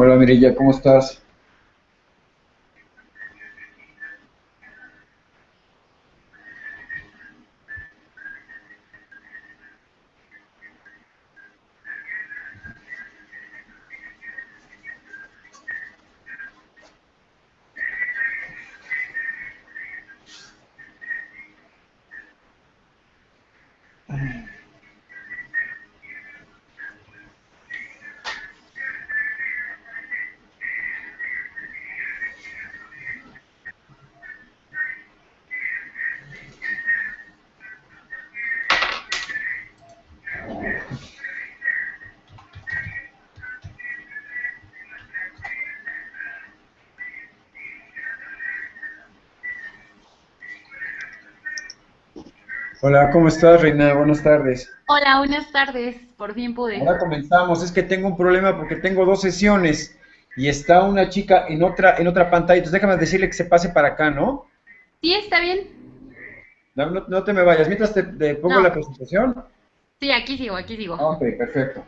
Hola Mirilla, ¿cómo estás? Hola, ¿cómo estás, Reina? Buenas tardes. Hola, buenas tardes. Por fin pude. Ahora comenzamos. Es que tengo un problema porque tengo dos sesiones y está una chica en otra en otra pantalla. Entonces déjame decirle que se pase para acá, ¿no? Sí, está bien. No, no- te me vayas. Mientras te, te pongo No. la presentación. Sí, aquí sigo, aquí sigo. Ok, perfecto.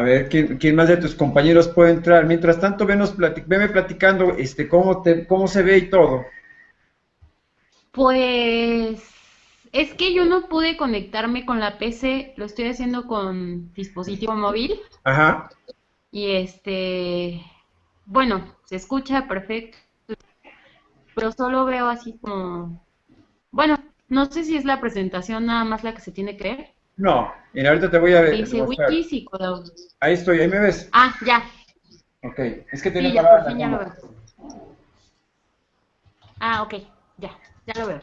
A ver, ¿quién, quién más de tus compañeros puede entrar? Mientras tanto, venos plati- veme platicando este, cómo, te, cómo se ve y todo. Pues es que yo no pude conectarme con la PC, lo estoy haciendo con dispositivo móvil Ajá. y este, bueno, se escucha perfecto, pero solo veo así como, bueno, no sé si es la presentación nada más la que se tiene que ver. No, mira, ahorita te voy a ver. Dice wikis y Cloud. Ahí estoy, ahí me ves. Ah, ya, Ok, es que sí, tenía ya por fin ya lo veo. Ah, ok, ya, ya lo veo.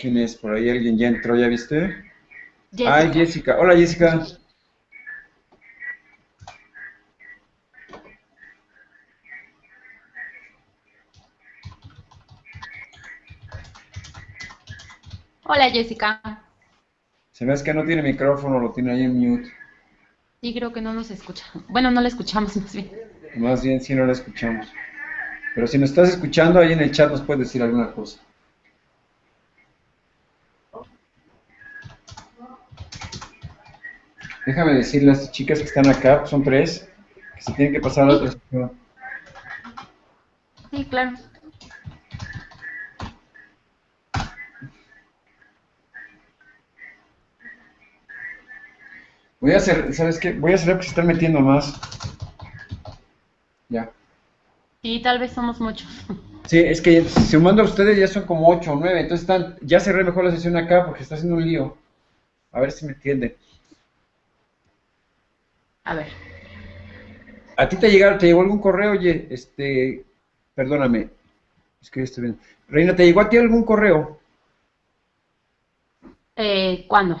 ¿Quién es? Por ahí alguien ya entró, ¿ya viste? Jessica. Ay, Jessica. Hola, Jessica. Hola Jessica. Se me hace que no tiene micrófono, lo tiene ahí en mute. Sí, creo que no nos escucha. Bueno, no la escuchamos más bien. Más bien, sí no la escuchamos. Pero si nos estás escuchando, ahí en el chat nos puedes decir alguna cosa. Déjame decirle a las chicas que están acá, son tres, que se tienen que pasar a la otra sección. Sí, claro. Voy a hacer, ¿sabes qué? Voy a hacer que se están metiendo más. Ya. Sí, tal vez somos muchos. Sí, es que sumando a ustedes ya son como 8 o 9, entonces están, ya cerré mejor la sesión acá porque está haciendo un lío. A ver si me entienden. A ver. ¿A ti te, llegaron, te llegó algún correo? Oye, este, perdóname, es que estoy viendo. Reina, ¿te llegó a ti algún correo? Eh, ¿Cuándo?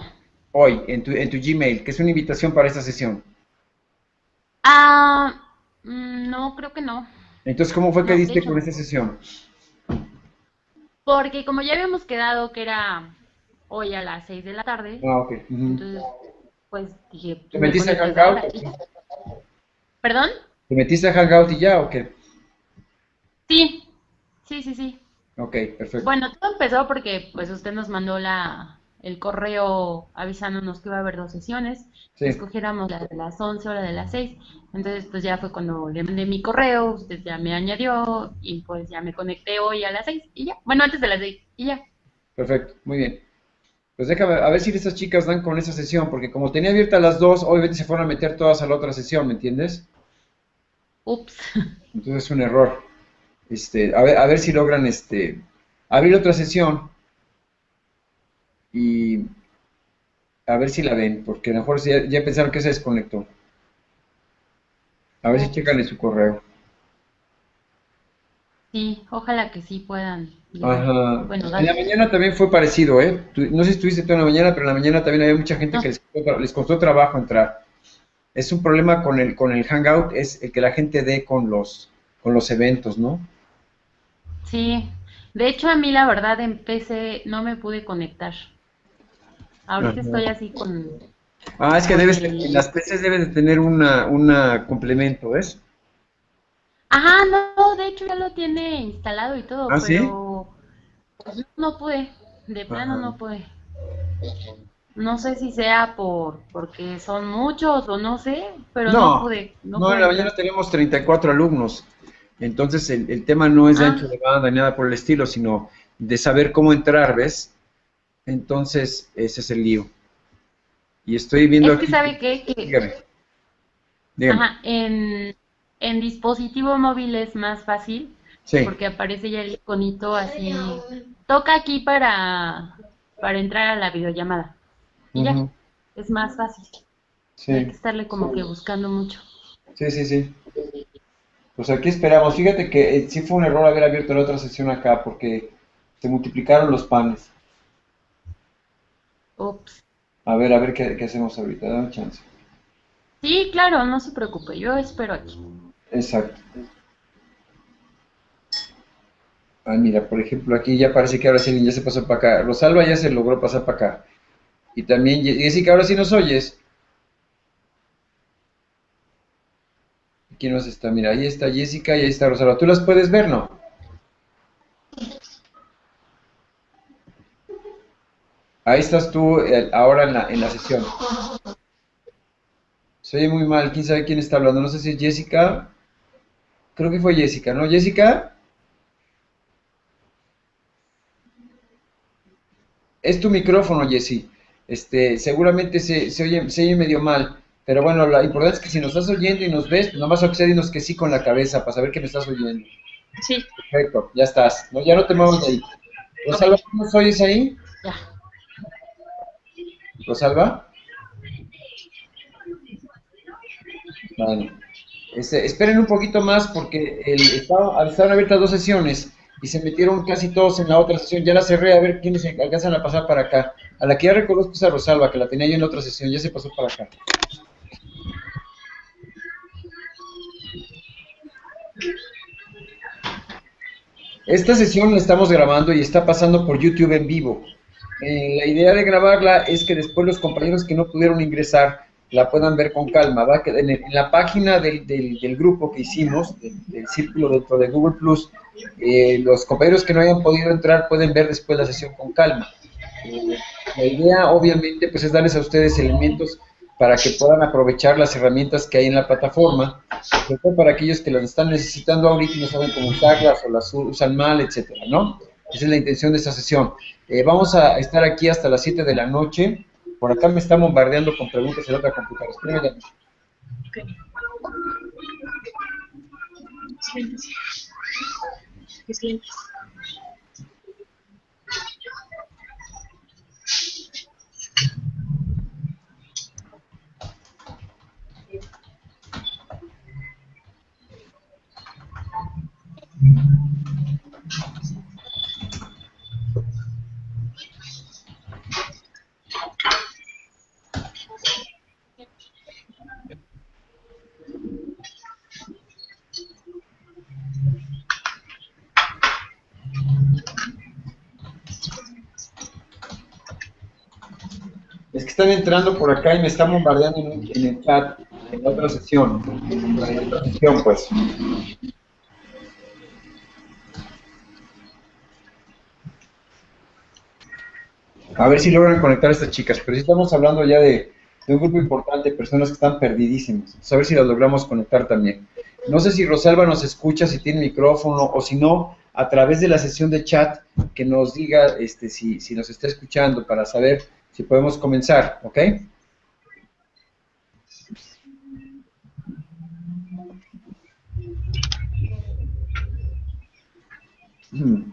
Hoy, en tu, en tu Gmail, que es una invitación para esta sesión. Ah, mm, no, creo que no. Entonces, ¿cómo fue que No, diste con esta sesión? Porque como ya habíamos quedado que era hoy a las 6 de la tarde, Ah, ok. ujú. entonces, pues dije... ¿Te me metiste a conecto Hangout? ¿Perdón? ¿Te metiste a Hangout y ya o qué? Sí, sí, sí, sí. Ok, perfecto. Bueno, todo empezó porque pues usted nos mandó la, el correo avisándonos que iba a haber dos sesiones, Sí. escogiéramos la de las 11 o la de las 6. Entonces pues ya fue cuando le mandé mi correo, usted ya me añadió y pues ya me conecté hoy a las 6 y ya. Bueno, antes de las 6 y ya. Perfecto, muy bien. Pues déjame, a ver si estas chicas dan con esa sesión, porque como tenía abiertas las dos, obviamente se fueron a meter todas a la otra sesión, ¿me entiendes? Ups. Entonces es un error. Este, a ver, a ver si logran este, abrir otra sesión y a ver si la ven, porque a lo mejor ya, ya pensaron que se desconectó. A ver si checan en su correo. Sí, ojalá que sí puedan. Ajá. Bueno, En la mañana también fue parecido, ¿eh? No sé si estuviste tú en la mañana, pero en la mañana también había mucha gente No. que les costó, les costó trabajo entrar. Es un problema con el, con el Hangout, es el que la gente dé con los, con los eventos, ¿no? Sí. De hecho, a mí la verdad en PC no me pude conectar. Ahorita Ajá. estoy así con... Ah, es que debes, el- las PCs deben de tener una, una complemento, ¿ves? Ajá, no, de hecho ya lo tiene instalado y todo, ¿Ah, sí? pero pues, no pude, de plano Ajá. no pude. No sé si sea por porque son muchos o no sé, pero no, No, pude. No, No, pude en la mañana tenemos 34 alumnos. Entonces el, el tema no es de Ah. ancho de banda ni nada por el estilo, sino de saber cómo entrar, ¿ves? Entonces ese es el lío. Y estoy viendo Es que sabe qué, que Dígame. Dígame. ajá, en, en dispositivo móvil es más fácil Sí. porque aparece ya el iconito así. Toca aquí para, para entrar a la videollamada. Y ya, es más fácil. No hay que Sí, estarle como que buscando mucho. sí, sí, sí. Pues aquí esperamos. Fíjate que eh, sí fue un error haber abierto la otra sesión acá porque se multiplicaron los panes. Ups. A ver, a ver qué, qué hacemos ahorita. Dame chance. Sí, claro, no se preocupe, yo espero aquí. Exacto. Ah, mira, por ejemplo, aquí ya parece que ahora sí ya se pasó para acá. Rosalba ya se logró pasar para acá. Y también, Jessica, ahora sí nos oyes. ¿Quién más está? Mira, ahí está Jessica y ahí está Rosalba. ¿Tú las puedes ver, no? Ahí estás tú eh, ahora en la, en la sesión. Se oye muy mal. ¿Quién sabe quién está hablando? No sé si es Jessica. Creo que fue Jessica, ¿no? Jessica. Es tu micrófono, Jessy. Este, seguramente se, se oye, se oye medio mal. Pero bueno, lo importante es que si nos estás oyendo y nos ves, pues nomás más dinos que sí con la cabeza para saber que me estás oyendo. Sí, Perfecto, ya estás. No, ya no te muevas de ahí. Rosalba, ¿tú nos oyes ahí? ya. Rosalba. Bueno, este, esperen un poquito más porque el, estaba- estaban abiertas dos sesiones y se metieron casi todos en la otra sesión. Ya la cerré a ver quiénes alcanzan a pasar para acá. A la que ya reconozco es a Rosalba, que la tenía yo en la otra sesión, ya se pasó para acá. Esta sesión la estamos grabando y está pasando por YouTube en vivo. Eh, la idea de grabarla es que después los compañeros que no pudieron ingresar la puedan ver con calma. Va en, en la página del, del- grupo que hicimos, del, del círculo dentro de Google Plus, eh, los compañeros que no hayan podido entrar pueden ver después la sesión con calma. Eh, la idea, obviamente, pues es darles a ustedes elementos para que puedan aprovechar las herramientas que hay en la plataforma, sobre todo para aquellos que las están necesitando ahorita y no saben cómo usarlas o las usan mal, etcétera, ¿no? Esa es la intención de esta sesión. Eh, vamos a estar aquí hasta las 7 de la noche. Por acá me está bombardeando con preguntas en otra computadora. Espérame, ya. Es que están entrando por acá y me están bombardeando en, el chat, en otra sesión. Otra sesión, pues. A ver si logran conectar a estas chicas, pero si estamos hablando ya de, un grupo importante de personas que están perdidísimas. a ver si las logramos conectar también. No sé si Rosalba nos escucha, si tiene micrófono, o si no, a través de la sesión de chat, que nos diga este, si, si nos está escuchando para saber si podemos comenzar, ¿ok? Hmm.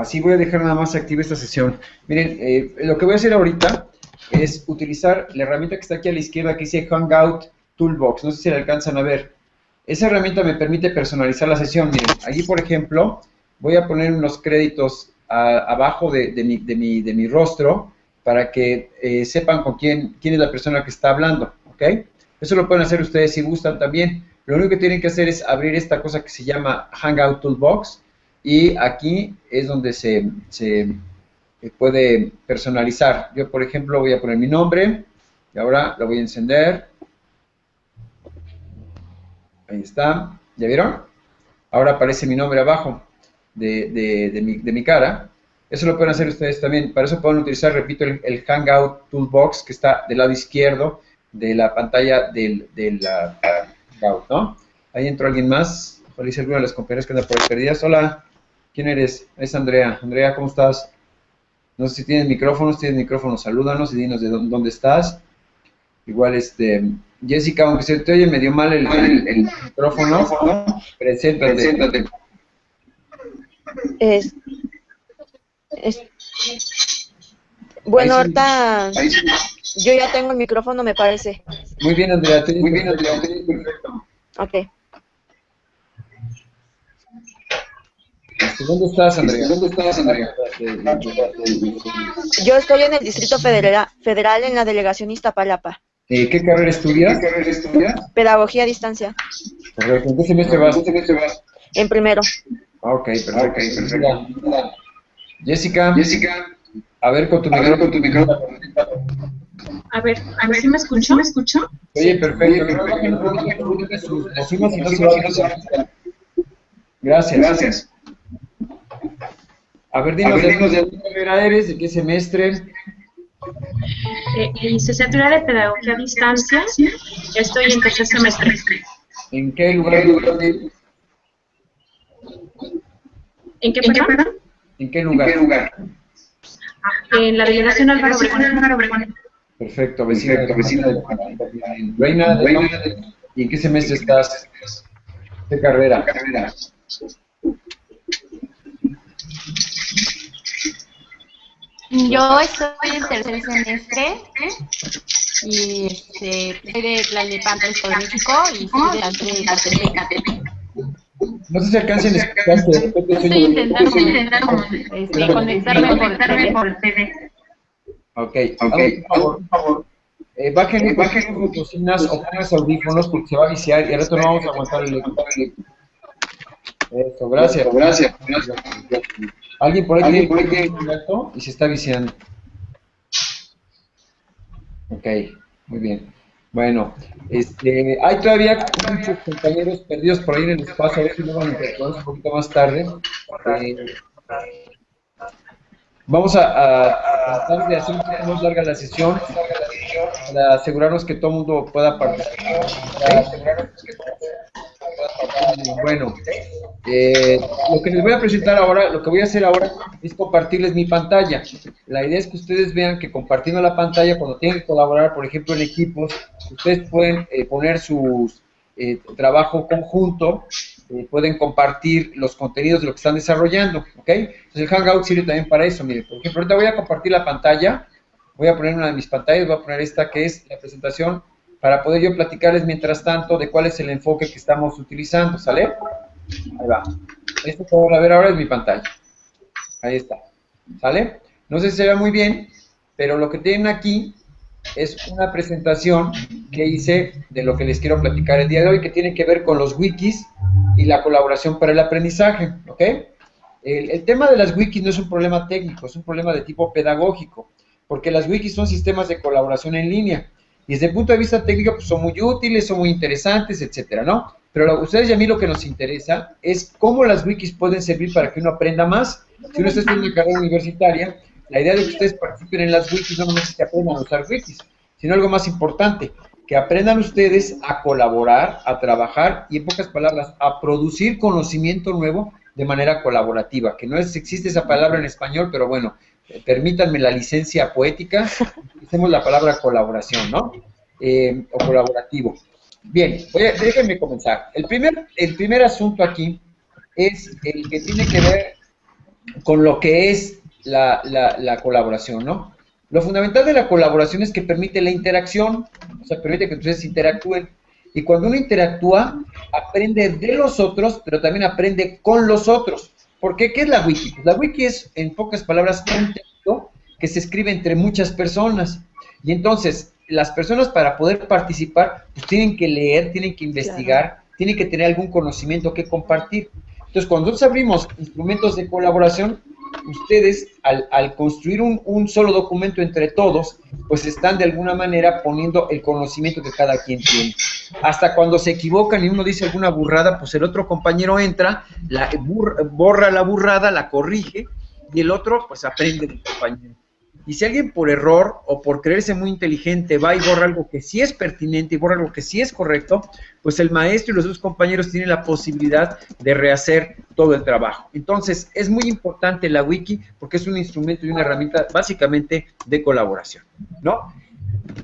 Así voy a dejar nada más activa esta sesión. Miren, eh, lo que voy a hacer ahorita es utilizar la herramienta que está aquí a la izquierda que dice Hangout Toolbox. No sé si la alcanzan a ver. Esa herramienta me permite personalizar la sesión. Miren, allí por ejemplo, voy a poner unos créditos abajo de, mi, rostro para que eh, sepan con quién, quién es la persona que está hablando. ¿Ok? Eso lo pueden hacer ustedes si gustan también. Lo único que tienen que hacer es abrir esta cosa que se llama Hangout Toolbox y aquí es donde se, puede personalizar. Yo, por ejemplo, voy a poner mi nombre y ahora lo voy a encender. Ahí está. ¿Ya vieron? Ahora aparece mi nombre abajo de, mi, cara. Eso lo pueden hacer ustedes también. Para eso pueden utilizar, repito, el, Hangout Toolbox que está del lado izquierdo de la pantalla del, del Hangout, ¿no? Ahí entró alguien más. Hice alguna de las compañeras que andan por ahí perdidas. Hola. ¿Quién eres? Es Andrea. Andrea, ¿cómo estás? No sé si tienes micrófonos, tienes micrófonos, salúdanos y dinos de dónde estás. Igual, este, Jessica, aunque se te oye medio mal el, micrófono, preséntate. Es, bueno, ahorita yo ya tengo el micrófono, me parece. Muy bien, Andrea, muy bien, Andrea, perfecto. Ok. ¿Dónde estás, Andrea? ¿Dónde estás, Andrea? Yo estoy en el Distrito Federal, Federal en la delegación Iztapalapa. Eh, ¿Qué carrera estudias? ¿Qué carrera estudias? Pedagogía a distancia. ¿En qué semestre vas? ¿En qué semestre vas? En primero. Ah, ok, perfecto. Okay, perfecto. Jessica. Jessica. A ver con tu micrófono. Con tu micrófono. A ver, a ver si me escucho. ¿Me escucho? Oye, perfecto. Gracias. Gracias. A ver, dinos, de qué carrera eres, de qué semestre. Eh, licenciatura de Pedagogía a Distancia. Estoy en tercer semestre. ¿En qué lugar? ¿En qué, perdón? ¿En qué lugar? ¿En qué lugar? Ah, en la delegación Álvaro Obregón. Perfecto, vecina, Perfecto, vecina de Reina, Reina, ¿y en qué semestre estás? ¿Qué carrera? ¿Qué carrera? Yo estoy en tercer semestre y este, soy de Tlalnepantla, México y soy de la de No sé si alcancen a escucharte. Estoy intentando, este, conectarme por el TV. Ok, ok, por favor. Eh, bajen, bajen sus bocinas o pongan audífonos porque se va a viciar y al rato no vamos a aguantar el eco. Eso, gracias. Gracias. gracias. Alguien por ahí tiene un y se está viciando. Ok, muy bien. Bueno, este, hay todavía muchos compañeros perdidos por ahí en el espacio, a ver si van a un poquito más tarde. Eh, vamos a, tratar de hacer un más larga la sesión para asegurarnos que todo el mundo pueda participar. Bueno, eh, lo que les voy a presentar ahora, lo que voy a hacer ahora es compartirles mi pantalla. la idea es que ustedes vean que compartiendo la pantalla, cuando tienen que colaborar, por ejemplo, en equipos, ustedes pueden eh, poner su eh, trabajo conjunto, eh, pueden compartir los contenidos de lo que están desarrollando, ¿ok? Entonces el Hangout sirve también para eso, miren, por ejemplo, ahorita voy a compartir la pantalla, voy a poner una de mis pantallas, voy a poner esta que es la presentación, para poder yo platicarles mientras tanto de cuál es el enfoque que estamos utilizando, ¿sale? Ahí va. Esto que van a ver ahora es mi pantalla. Ahí está. ¿Sale? No sé si se ve muy bien, pero lo que tienen aquí es una presentación que hice de lo que les quiero platicar el día de hoy, que tiene que ver con los wikis y la colaboración para el aprendizaje, ¿ok? El, tema de las wikis no es un problema técnico, es un problema de tipo pedagógico, porque las wikis son sistemas de colaboración en línea, y desde el punto de vista técnico pues, son muy útiles, son muy interesantes, etcétera, ¿no? Pero a ustedes y a mí lo que nos interesa es cómo las wikis pueden servir para que uno aprenda más. Si uno está estudiando una carrera universitaria, la idea de que ustedes participen en las wikis no es que aprendan a usar wikis, sino algo más importante, que aprendan ustedes a colaborar, a trabajar y en pocas palabras, a producir conocimiento nuevo de manera colaborativa, que no es, existe esa palabra en español, pero bueno, eh, permítanme la licencia poética, hacemos la palabra colaboración, ¿no? Eh, o colaborativo. Bien, déjenme comenzar. El primer, el primer asunto aquí es el que tiene que ver con lo que es la, la, colaboración, ¿no? Lo fundamental de la colaboración es que permite la interacción, o sea, permite que ustedes interactúen. Y cuando uno interactúa, aprende de los otros, pero también aprende con los otros. ¿Por qué? ¿Qué es la wiki? Pues la wiki es, en pocas palabras, un texto que se escribe entre muchas personas. Y entonces, las personas para poder participar, pues tienen que leer, tienen que investigar, tienen que tener algún conocimiento que compartir. Entonces, cuando nosotros abrimos instrumentos de colaboración, ustedes al, construir un, solo documento entre todos, pues están de alguna manera poniendo el conocimiento que cada quien tiene. Hasta cuando se equivocan y uno dice alguna burrada, pues el otro compañero entra, la, borra la burrada, la corrige, y el otro pues aprende del compañero. Y si alguien por error o por creerse muy inteligente va y borra algo que sí es pertinente y borra algo que sí es correcto, pues el maestro y los dos compañeros tienen la posibilidad de rehacer todo el trabajo. Entonces, es muy importante la wiki porque es un instrumento y una herramienta básicamente de colaboración, ¿no?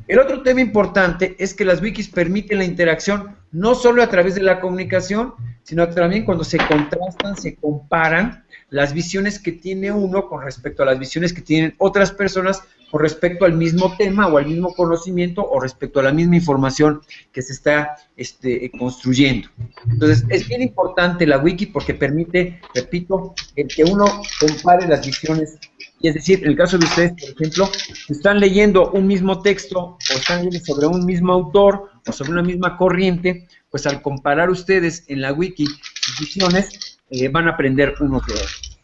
El otro tema importante es que las wikis permiten la interacción no solo a través de la comunicación, sino también cuando se contrastan, se comparan las visiones que tiene uno con respecto a las visiones que tienen otras personas con respecto al mismo tema o al mismo conocimiento o respecto a la misma información que se está este, construyendo. Entonces, es bien importante la wiki porque permite, repito, el que uno compare las visiones. Y es decir, en el caso de ustedes, por ejemplo, están leyendo un mismo texto o están leyendo sobre un mismo autor o sobre una misma corriente, pues al comparar ustedes en la wiki sus visiones, eh, van a aprender unos de otros.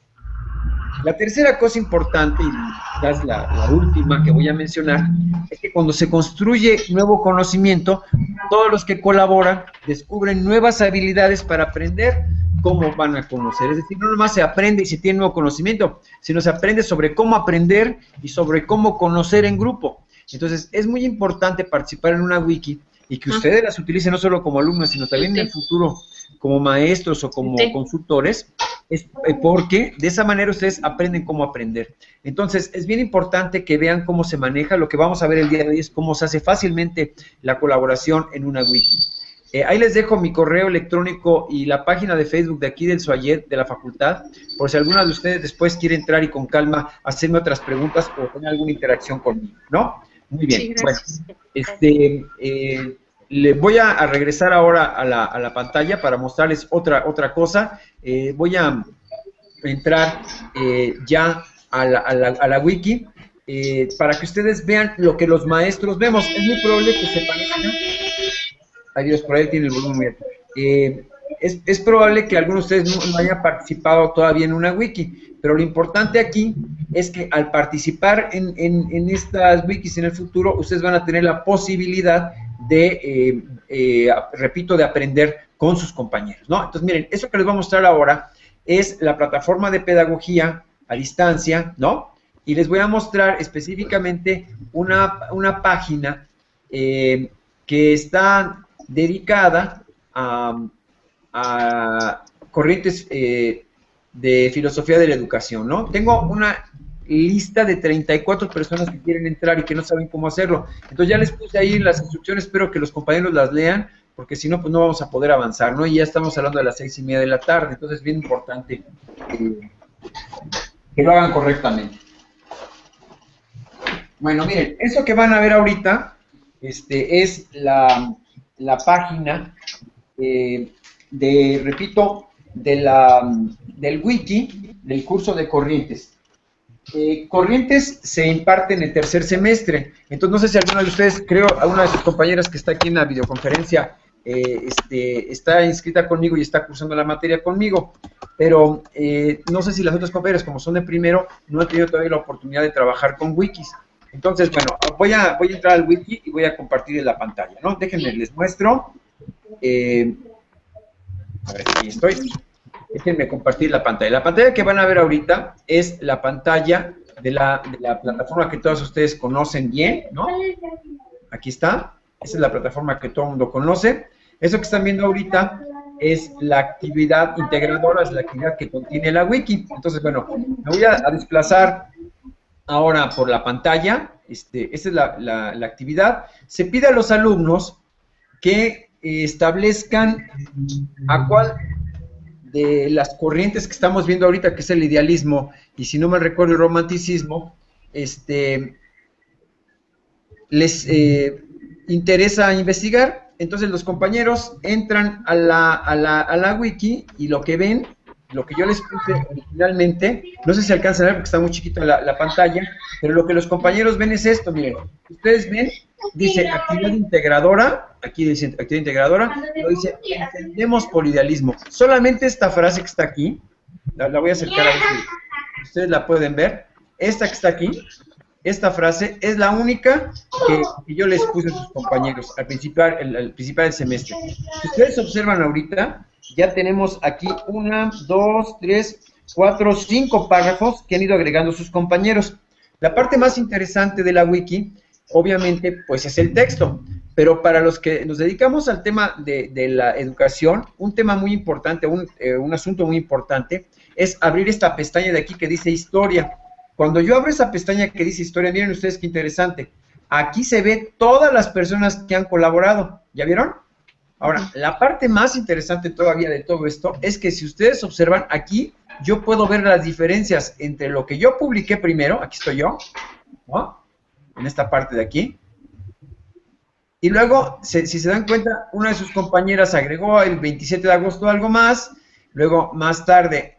La tercera cosa importante, y quizás la, la, última que voy a mencionar, es que cuando se construye nuevo conocimiento, todos los que colaboran descubren nuevas habilidades para aprender cómo van a conocer. Es decir, no nomás se aprende y se tiene nuevo conocimiento, sino se aprende sobre cómo aprender y sobre cómo conocer en grupo. Entonces, es muy importante participar en una wiki y que ustedes las utilicen no solo como alumnos, sino también en el futuro como maestros o como consultores, es eh, porque de esa manera ustedes aprenden cómo aprender. Entonces, es bien importante que vean cómo se maneja. Lo que vamos a ver el día de hoy es cómo se hace fácilmente la colaboración en una wiki. Eh, ahí les dejo mi correo electrónico y la página de Facebook de aquí del Suayet de la facultad, por si alguna de ustedes después quiere entrar y con calma hacerme otras preguntas o tener alguna interacción conmigo, ¿no? Muy bien. bueno, este, eh, le voy a, regresar ahora a la, a la, pantalla para mostrarles otra, otra cosa. Eh, voy a entrar eh, ya a la, a la, a la wiki para que ustedes vean lo que los maestros vemos. Es muy probable que se parezca. Adiós, por ahí tiene el volumen. Es, es, probable que algunos de ustedes no, hayan participado todavía en una wiki, pero lo importante aquí es que al participar en, en, estas wikis en el futuro, ustedes van a tener la posibilidad de, eh, eh, repito, de aprender con sus compañeros, ¿no? Entonces, miren, eso que les voy a mostrar ahora es la plataforma de pedagogía a distancia, ¿no? Y les voy a mostrar específicamente una, una página eh, que está dedicada a, a corrientes de filosofía de la educación, ¿no? Tengo una lista de 34 personas que quieren entrar y que no saben cómo hacerlo. Entonces ya les puse ahí las instrucciones, espero que los compañeros las lean, porque si no, pues no vamos a poder avanzar, ¿no? Y ya estamos hablando de las seis y media de la tarde, entonces es bien importante que lo hagan correctamente. Bueno, miren, eso que van a ver ahorita este, es la, página eh, de, repito, de la, del wiki del curso de corrientes. Eh, corrientes se imparte en el tercer semestre. Entonces, no sé si alguna de ustedes, creo, alguna de sus compañeras que está aquí en la videoconferencia, eh, este, está inscrita conmigo y está cursando la materia conmigo. Pero no sé si las otras compañeras, como son de primero, no han tenido todavía la oportunidad de trabajar con wikis. Entonces, bueno, voy a, voy a entrar al wiki y voy a compartir en la pantalla, ¿no? Déjenme, les muestro. Eh, a ver, aquí estoy. Déjenme compartir la pantalla. La pantalla que van a ver ahorita es la pantalla de la, plataforma que todos ustedes conocen bien, ¿no? Aquí está. Esa es la plataforma que todo el mundo conoce. Eso que están viendo ahorita es la actividad integradora, es la actividad que contiene la wiki. Entonces, bueno, me voy a desplazar ahora por la pantalla, este, esta es la, actividad, se pide a los alumnos que establezcan a cuál de las corrientes que estamos viendo ahorita, que es el idealismo, y si no me recuerdo el romanticismo, este, les eh, interesa investigar, entonces los compañeros entran a la, a, la, a la wiki y lo que ven lo que yo les puse originalmente, no sé si alcanzan a ver porque está muy chiquito la, la pantalla, pero lo que los compañeros ven es esto, miren, ustedes ven, dice actividad integradora, aquí dice actividad integradora, lo dice entendemos por idealismo. Solamente esta frase que está aquí, la, voy a acercar a ver si ustedes la pueden ver, esta que está aquí, esta frase es la única que, yo les puse a sus compañeros al principio, al principio del semestre. Si ustedes observan ahorita, ya tenemos aquí una, dos, tres, cuatro, cinco párrafos que han ido agregando sus compañeros. La parte más interesante de la wiki, obviamente, pues es el texto, pero para los que nos dedicamos al tema de, la educación, un tema muy importante, un, eh, un asunto muy importante, es abrir esta pestaña de aquí que dice historia. Cuando yo abro esa pestaña que dice historia, miren ustedes qué interesante. Aquí se ve todas las personas que han colaborado. ¿Ya vieron? Ahora, la parte más interesante todavía de todo esto es que si ustedes observan aquí, yo puedo ver las diferencias entre lo que yo publiqué primero, aquí estoy yo, ¿no? En esta parte de aquí, y luego, si se dan cuenta, una de sus compañeras agregó el 27 de agosto algo más, luego más tarde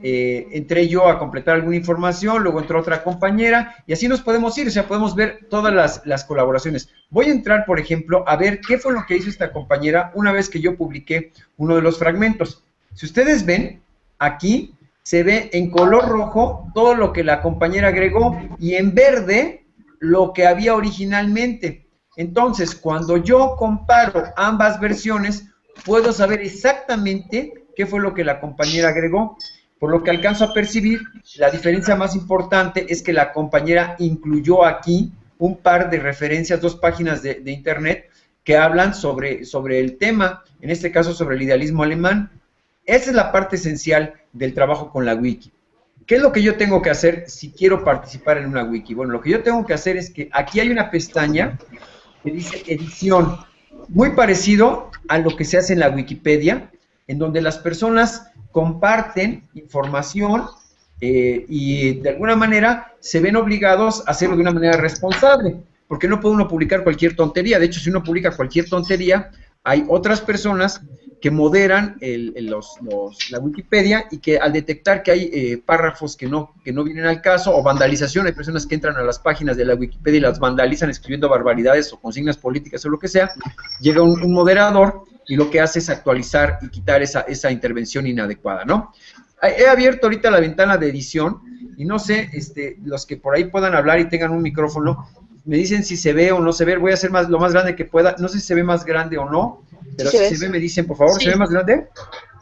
eh, entré yo a completar alguna información, luego entró otra compañera, y así nos podemos ir, o sea, podemos ver todas las, colaboraciones. Voy a entrar, por ejemplo, a ver qué fue lo que hizo esta compañera una vez que yo publiqué uno de los fragmentos. Si ustedes ven, aquí se ve en color rojo todo lo que la compañera agregó y en verde lo que había originalmente. Entonces, cuando yo comparo ambas versiones, puedo saber exactamente qué fue lo que la compañera agregó. Por lo que alcanzo a percibir, la diferencia más importante es que la compañera incluyó aquí un par de referencias, dos páginas de, internet que hablan sobre, sobre el tema, en este caso sobre el idealismo alemán. Esa es la parte esencial del trabajo con la wiki. ¿Qué es lo que yo tengo que hacer si quiero participar en una wiki? Bueno, lo que yo tengo que hacer es que aquí hay una pestaña que dice edición, muy parecido a lo que se hace en la Wikipedia, en donde las personas comparten información eh, y de alguna manera se ven obligados a hacerlo de una manera responsable, porque no puede uno publicar cualquier tontería. De hecho, si uno publica cualquier tontería, hay otras personas que moderan la Wikipedia y que al detectar que hay eh, párrafos que no, que no vienen al caso o vandalización, hay personas que entran a las páginas de la Wikipedia y las vandalizan escribiendo barbaridades o consignas políticas o lo que sea, llega un moderador y lo que hace es actualizar y quitar esa, esa intervención inadecuada, ¿no? He abierto ahorita la ventana de edición y no sé, este, los que por ahí puedan hablar y tengan un micrófono, me dicen si se ve o no se ve, voy a hacer más, lo más grande que pueda, no sé si se ve más grande o no, pero si se ve me dicen, por favor, ¿se ve más grande?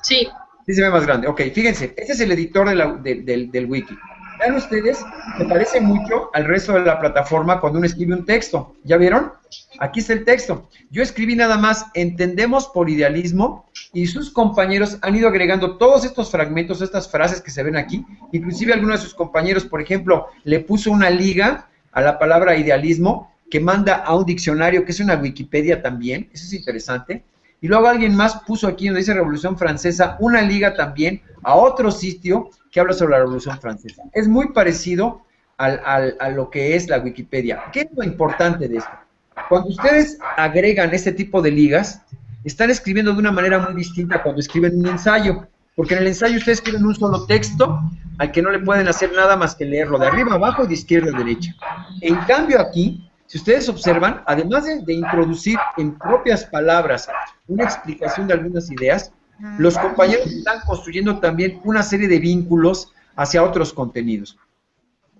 Sí. Sí se ve más grande, ok, fíjense, este es el editor del, del wiki. vean ustedes, me parece mucho al resto de la plataforma cuando uno escribe un texto. ¿Ya vieron? Aquí está el texto. Yo escribí nada más, entendemos por idealismo, y sus compañeros han ido agregando todos estos fragmentos, estas frases que se ven aquí. Inclusive algunos de sus compañeros, por ejemplo, le puso una liga a la palabra idealismo que manda a un diccionario que es una Wikipedia también. Eso es interesante. Y luego alguien más puso aquí donde dice Revolución Francesa una liga también a otro sitio que habla sobre la Revolución Francesa. Es muy parecido a lo que es la Wikipedia. ¿Qué es lo importante de esto? Cuando ustedes agregan este tipo de ligas, están escribiendo de una manera muy distinta cuando escriben un ensayo. Porque en el ensayo ustedes escriben un solo texto al que no le pueden hacer nada más que leerlo de arriba abajo y de izquierda a derecha. En cambio aquí, si ustedes observan, además de, introducir en propias palabras una explicación de algunas ideas, los compañeros están construyendo también una serie de vínculos hacia otros contenidos.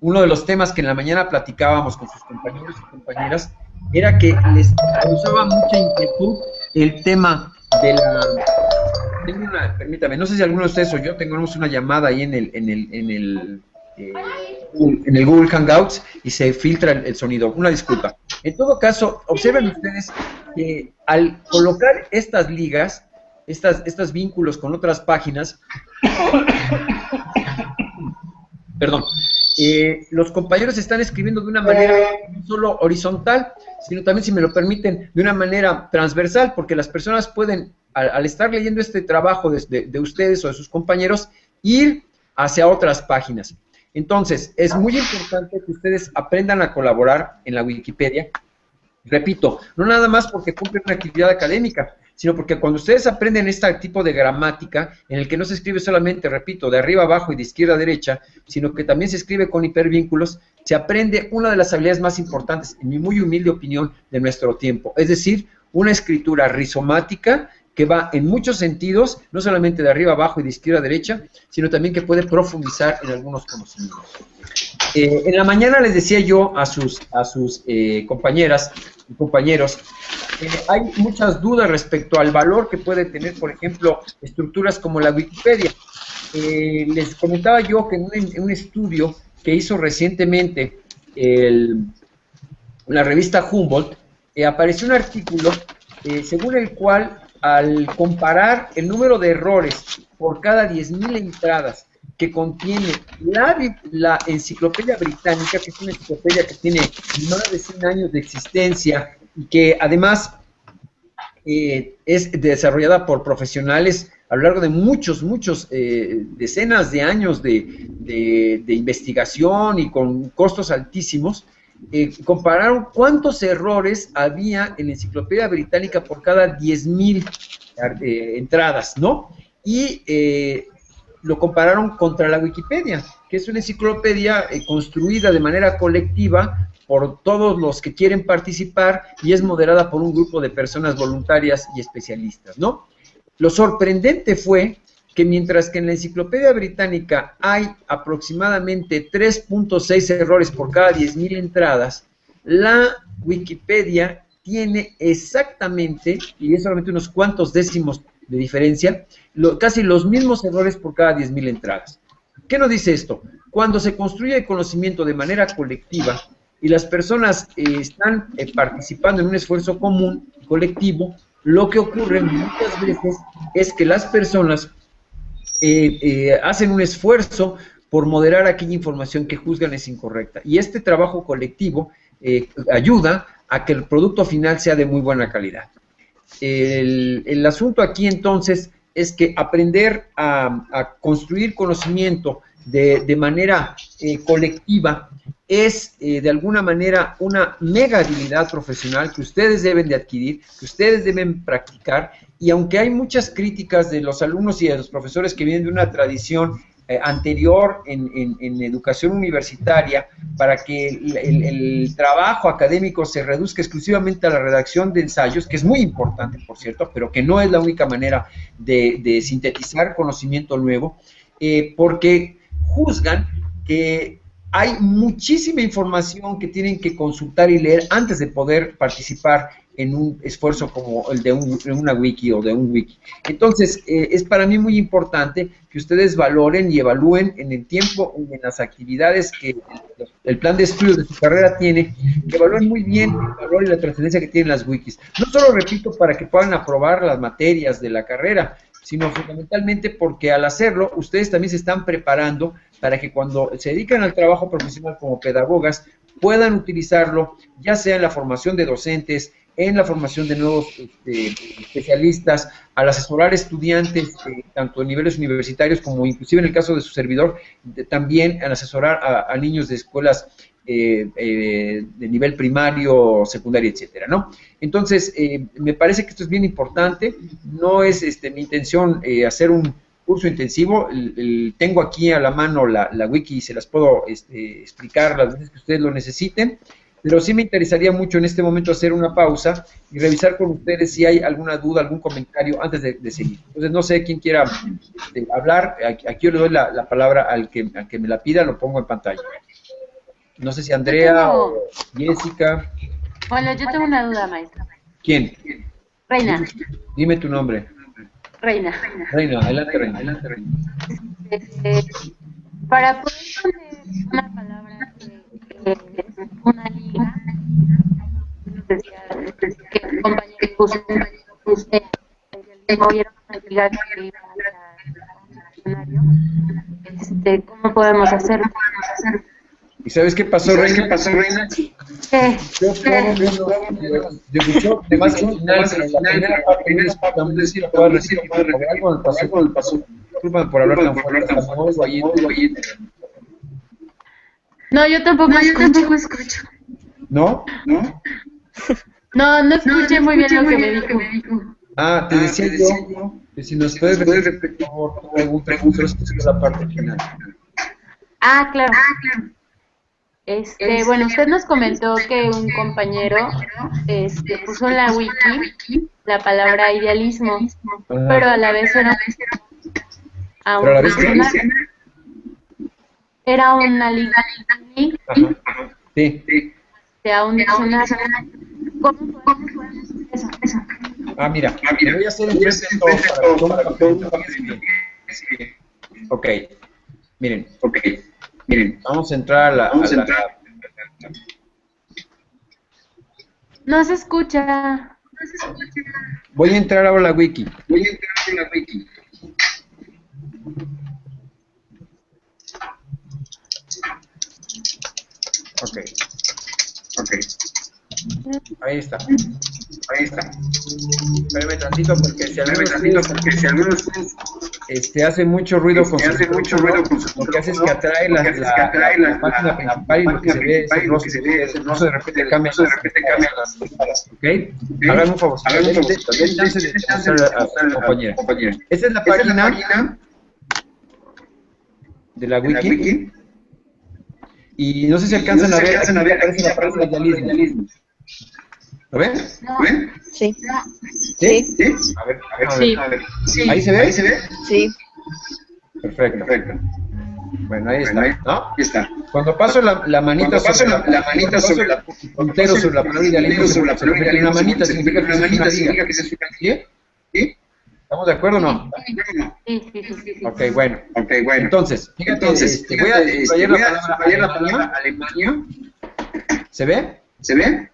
Uno de los temas que en la mañana platicábamos con sus compañeros y compañeras era que les causaba mucha inquietud el tema de la... permítame, no sé si alguno de ustedes o yo tengamos una llamada ahí en el, en el, en el eh, en el Google Hangouts y se filtra el, sonido. Una disculpa. En todo caso, observen ustedes que al colocar estas ligas, estas, estos vínculos con otras páginas, perdón, eh, los compañeros están escribiendo de una manera no solo horizontal, sino también, si me lo permiten, de una manera transversal, porque las personas pueden, al, estar leyendo este trabajo de ustedes o de sus compañeros, ir hacia otras páginas. Entonces, es muy importante que ustedes aprendan a colaborar en la Wikipedia. Repito, no nada más porque cumplen una actividad académica, sino porque cuando ustedes aprenden este tipo de gramática, en el que no se escribe solamente, repito, de arriba abajo y de izquierda a derecha, sino que también se escribe con hipervínculos, se aprende una de las habilidades más importantes, en mi muy humilde opinión, de nuestro tiempo. Es decir, una escritura rizomática que va en muchos sentidos, no solamente de arriba abajo y de izquierda a derecha, sino también que puede profundizar en algunos conocimientos. Eh, en la mañana les decía yo a sus, a sus eh, compañeras y compañeros, eh, hay muchas dudas respecto al valor que puede tener, por ejemplo, estructuras como la Wikipedia. les comentaba yo que en un, estudio que hizo recientemente la revista Humboldt, apareció un artículo según el cual al comparar el número de errores por cada 10.000 entradas que contiene la, la, enciclopedia británica, que es una enciclopedia que tiene más de 100 años de existencia que además eh, es desarrollada por profesionales a lo largo de muchos, muchos, eh, decenas de años de, investigación y con costos altísimos, eh, compararon cuántos errores había en la enciclopedia británica por cada 10.000 eh, entradas, ¿no? Y lo compararon contra la Wikipedia, que es una enciclopedia construida de manera colectiva por todos los que quieren participar y es moderada por un grupo de personas voluntarias y especialistas, ¿no? Lo sorprendente fue que mientras que en la enciclopedia británica hay aproximadamente 3.6 errores por cada 10.000 entradas, la Wikipedia tiene exactamente, y es solamente unos cuantos décimos de diferencia, casi los mismos errores por cada 10.000 entradas. ¿Qué nos dice esto? Cuando se construye el conocimiento de manera colectiva y las personas eh, están eh, participando en un esfuerzo común, colectivo, lo que ocurre muchas veces es que las personas eh, hacen un esfuerzo por moderar aquella información que juzgan es incorrecta. Y este trabajo colectivo ayuda a que el producto final sea de muy buena calidad. El, asunto aquí entonces es que aprender a, construir conocimiento de, manera colectiva es de alguna manera una mega habilidad profesional que ustedes deben de adquirir, que ustedes deben practicar y aunque hay muchas críticas de los alumnos y de los profesores que vienen de una tradición eh, anterior en, educación universitaria para que el, trabajo académico se reduzca exclusivamente a la redacción de ensayos, que es muy importante, por cierto, pero que no es la única manera de, sintetizar conocimiento nuevo, eh, porque juzgan que hay muchísima información que tienen que consultar y leer antes de poder participar en un esfuerzo como el de una wiki o de un wiki. Entonces, eh, es para mí muy importante que ustedes valoren y evalúen en el tiempo, en las actividades que el plan de estudio de su carrera tiene, que evalúen muy bien el valor y la trascendencia que tienen las wikis. No solo, repito, para que puedan aprobar las materias de la carrera, sino fundamentalmente porque al hacerlo, ustedes también se están preparando para que cuando se dedican al trabajo profesional como pedagogas, puedan utilizarlo, ya sea en la formación de docentes, en la formación de nuevos este, especialistas, al asesorar estudiantes, eh, tanto en niveles universitarios como inclusive en el caso de su servidor, también al asesorar a, niños de escuelas eh, eh, de nivel primario, secundario, etcétera, ¿no? Entonces, me parece que esto es bien importante, no es este, mi intención hacer un curso intensivo, tengo aquí a la mano la, wiki y se las puedo este, explicar las veces que ustedes lo necesiten, pero sí me interesaría mucho en este momento hacer una pausa y revisar con ustedes si hay alguna duda, algún comentario antes de, seguir. Entonces, no sé quién quiera este, hablar. Aquí yo le doy la, palabra al que, que me la pida, lo pongo en pantalla. No sé si Andrea o Jessica. Bueno, yo tengo una duda, maestra. ¿Quién? Reina. Dime tu nombre. Reina. Reina, adelante, Reina. Adelante, Reina. Este, para poder poner una palabra que una liga, que el compañero usted movieron una liga que iba al este, ¿cómo podemos hacer? ¿Y sabes qué pasó, Reina? ¿Qué pasó, Reina? Al final, pero la primera parte no es para decir, puedo decir, algo me pasó, algo me pasó. Disculpa por hablar tan fuerte, ahí, no, yo tampoco, no, escucho. Yo tampoco escucho. ¿No? ¿No? No, no escuché muy bien lo que me dijo. Ah, te decía yo que si nos puedes repetir, por favor, algún pregunta, es la parte final. Ah, claro. Este, bueno, usted nos comentó que un compañero este, puso en la wiki la palabra idealismo, pero a la vez era, a un era una liga. Sí. Sea un diccionario. ¿Cómo podemos eso? Ah, mira, te voy a hacer un resto para que todo Ok, miren, ok, miren, vamos a entrar a la... Vamos a entrar. No se escucha. Voy a entrar ahora a la wiki. Voy a entrar a la wiki. Ok. Ok. Ahí está. Ahí está. Espérame tantito porque si tantito porque si al menos este hace mucho ruido con su hace mucho ruido con su lo que hace es que atrae la, la, atrae la, la, página principal y lo que se ve es el rostro no se de repente cambia de repente cambia las ¿ok? Hagan un favor hagan un favor. den chance de mostrar a su compañera. esta es la página de la wiki. y no sé si alcanzan a ver, aparece la del idealismo. ¿Lo ven? ¿Lo ven? Sí. ¿Sí? ¿Sí? A ver, a ver, a ver. A ver. ¿Ahí se ve? ¿Ahí se ve? Sí. Perfecto. Perfecto. Bueno, ahí está, ¿no? Ahí está. Cuando paso la, la manita sobre la, la manita sobre la puntero sobre la sobre idealismo, una manita significa que una manita significa que es una ¿Sí? ¿Sí? ¿Estamos de acuerdo o no? Sí, sí, sí. Ok, bueno. Ok, bueno. Entonces, fíjate, Entonces, este, voy a subrayar la palabra, la palabra Alemania. ¿Se ve? ¿Se ve?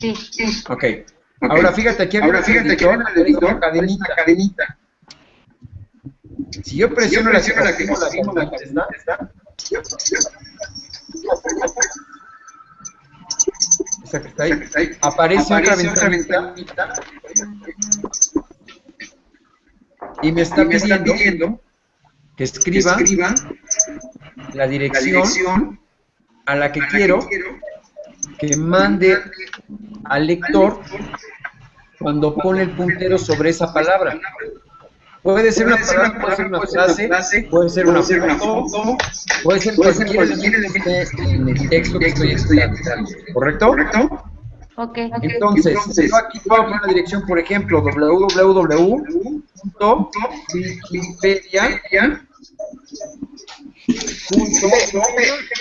Sí, sí. Ok. okay. Ahora fíjate aquí, Ahora fíjate aquí, el editor, cadenita. cadenita. Si yo presiono, si yo presiono la que la, la, la, ¿está? Esa que está ahí, aparece, aparece otra ventanita y me está, pidiendo, que, escriba la, dirección a la que, quiero, que mande al lector cuando pone el puntero sobre esa palabra. Puede ser una palabra, puede ser una frase, puede ser una foto, puede ser cualquier elemento que esté en el texto que estoy estudiando. ¿Correcto? Okay. Entonces, yo aquí puedo poner la dirección, por ejemplo, www.wikipedia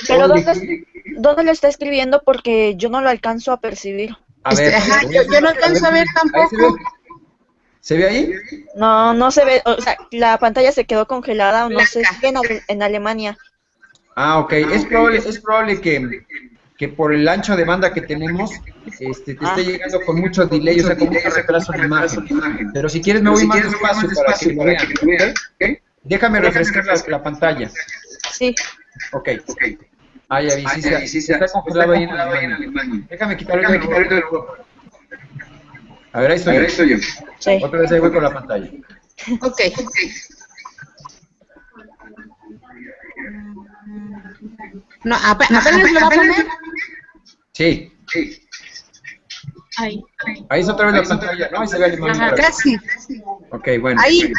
Pero ¿dónde, ¿dónde lo está escribiendo? Porque yo no lo alcanzo a percibir. A ver, este, yo, no alcanzo a ver tampoco. Se ve? ahí? No, no se ve. O sea, la pantalla se quedó congelada o no sé, si en, en Alemania. Ah, ok. Es probable, es probable que, que por el ancho de banda que tenemos, este, te esté ah. llegando con mucho delay, o sea, con mucho retraso de imagen. Pero si quieres me voy más despacio para que lo vean. Déjame refrescar la, pantalla. Sí. Ok. Ah, ya vi, sí, sí, está congelado ahí en Alemania. Déjame quitarlo el juego. A ver, ahí estoy, ahí estoy yo. Sí. Otra vez ahí voy con la pantalla. Ok. No, apenas lo va a poner. Sí. Sí. Ahí. Ahí es otra vez la pantalla, ¿no? Ahí se ve el imán. Casi. Ok, bueno. Ahí.